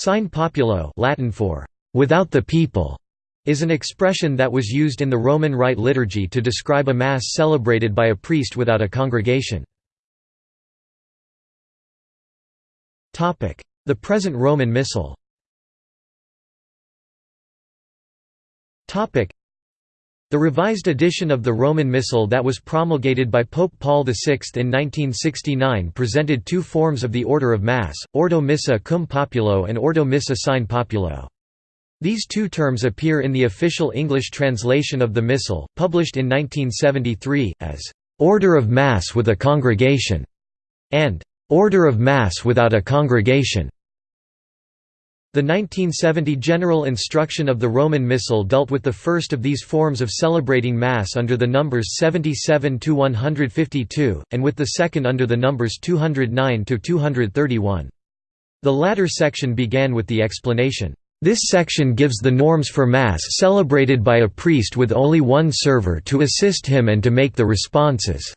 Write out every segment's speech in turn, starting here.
Sine populo Latin for without the people is an expression that was used in the Roman Rite liturgy to describe a Mass celebrated by a priest without a congregation. The present Roman Missal the revised edition of the Roman Missal that was promulgated by Pope Paul VI in 1969 presented two forms of the order of Mass, Ordo Missae cum Populo and Ordo Missae sine Populo. These two terms appear in the official English translation of the Missal, published in 1973, as "'Order of Mass with a Congregation' and "'Order of Mass without a Congregation' The 1970 General Instruction of the Roman Missal dealt with the first of these forms of celebrating Mass under the numbers 77–152, and with the second under the numbers 209–231. The latter section began with the explanation, "...this section gives the norms for Mass celebrated by a priest with only one server to assist him and to make the responses."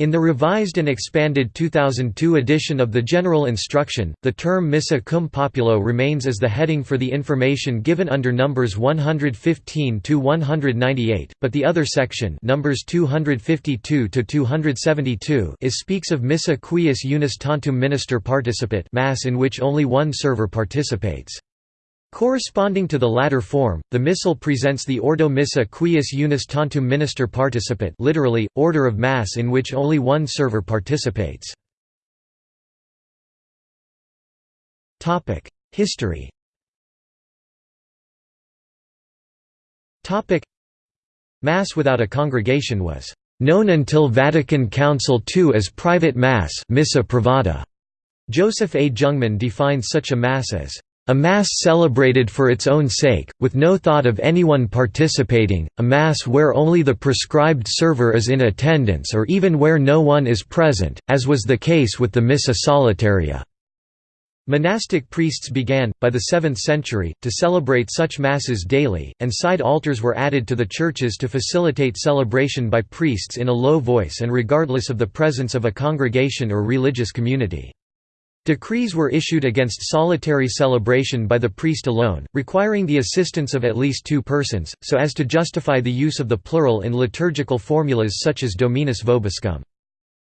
In the revised and expanded 2002 edition of the General Instruction, the term Missa cum Populo remains as the heading for the information given under numbers 115 to 198, but the other section, numbers 252 to 272, is speaks of Missa quies unus tantum minister participet, mass in which only one server participates. Corresponding to the latter form, the Missal presents the Ordo Missae quies unus tantum minister participet literally, order of Mass in which only one server participates. History Mass without a congregation was known until Vatican Council II as private Mass Missa privata. Joseph A. Jungmann defines such a Mass as a Mass celebrated for its own sake, with no thought of anyone participating, a Mass where only the prescribed server is in attendance or even where no one is present, as was the case with the Missa Solitaria. Monastic priests began, by the 7th century, to celebrate such Masses daily, and side altars were added to the churches to facilitate celebration by priests in a low voice and regardless of the presence of a congregation or religious community. Decrees were issued against solitary celebration by the priest alone, requiring the assistance of at least two persons, so as to justify the use of the plural in liturgical formulas such as Dominus vobiscum.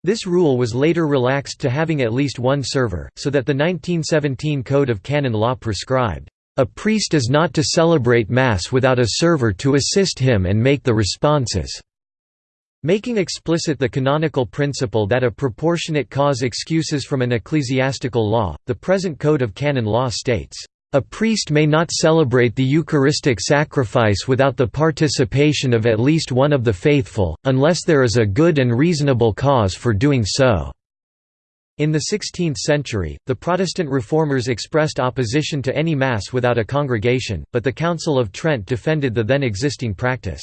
This rule was later relaxed to having at least one server, so that the 1917 Code of Canon Law prescribed, "...a priest is not to celebrate Mass without a server to assist him and make the responses." Making explicit the canonical principle that a proportionate cause excuses from an ecclesiastical law, the present Code of Canon Law states, "...a priest may not celebrate the Eucharistic sacrifice without the participation of at least one of the faithful, unless there is a good and reasonable cause for doing so." In the 16th century, the Protestant reformers expressed opposition to any Mass without a congregation, but the Council of Trent defended the then existing practice.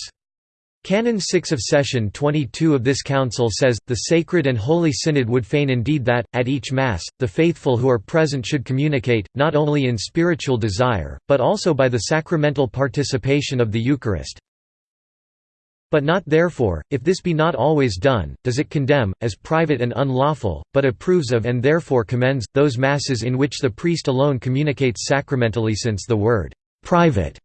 Canon 6 of Session 22 of this council says, the Sacred and Holy Synod would fain indeed that, at each Mass, the faithful who are present should communicate, not only in spiritual desire, but also by the sacramental participation of the Eucharist. But not therefore, if this be not always done, does it condemn, as private and unlawful, but approves of and therefore commends, those Masses in which the priest alone communicates sacramentally since the word «private»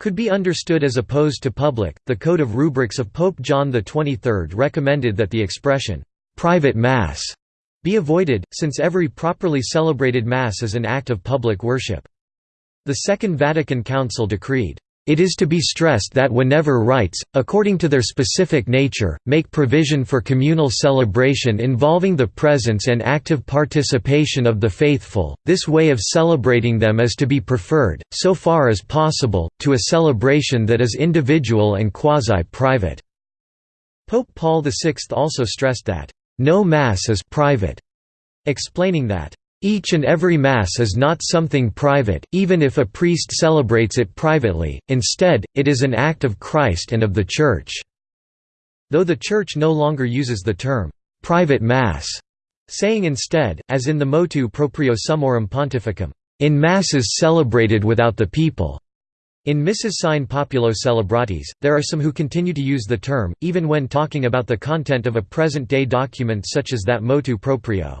could be understood as opposed to public. The Code of Rubrics of Pope John XXIII recommended that the expression, private Mass, be avoided, since every properly celebrated Mass is an act of public worship. The Second Vatican Council decreed, it is to be stressed that whenever rites, according to their specific nature, make provision for communal celebration involving the presence and active participation of the faithful, this way of celebrating them is to be preferred, so far as possible, to a celebration that is individual and quasi-private." Pope Paul VI also stressed that, "...no Mass is private", explaining that, each and every Mass is not something private, even if a priest celebrates it privately, instead, it is an act of Christ and of the Church." Though the Church no longer uses the term, "'private Mass'", saying instead, as in the motu proprio Summorum Pontificum, "'in Masses celebrated without the people'". In Missis Sine Populo Celebratis, there are some who continue to use the term, even when talking about the content of a present-day document such as that motu proprio.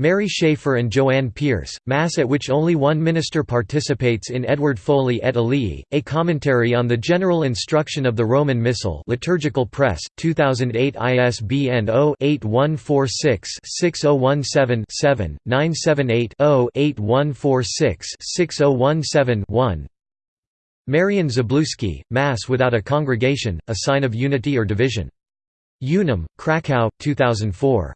Mary Schaeffer and Joanne Pierce, Mass at which only one minister participates in Edward Foley et al., A Commentary on the General Instruction of the Roman Missal Liturgical Press, 2008 ISBN 0-8146-6017-7, 978-0-8146-6017-1 Marian Zabluski, Mass without a congregation, a sign of unity or division. Unum, Krakow, 2004.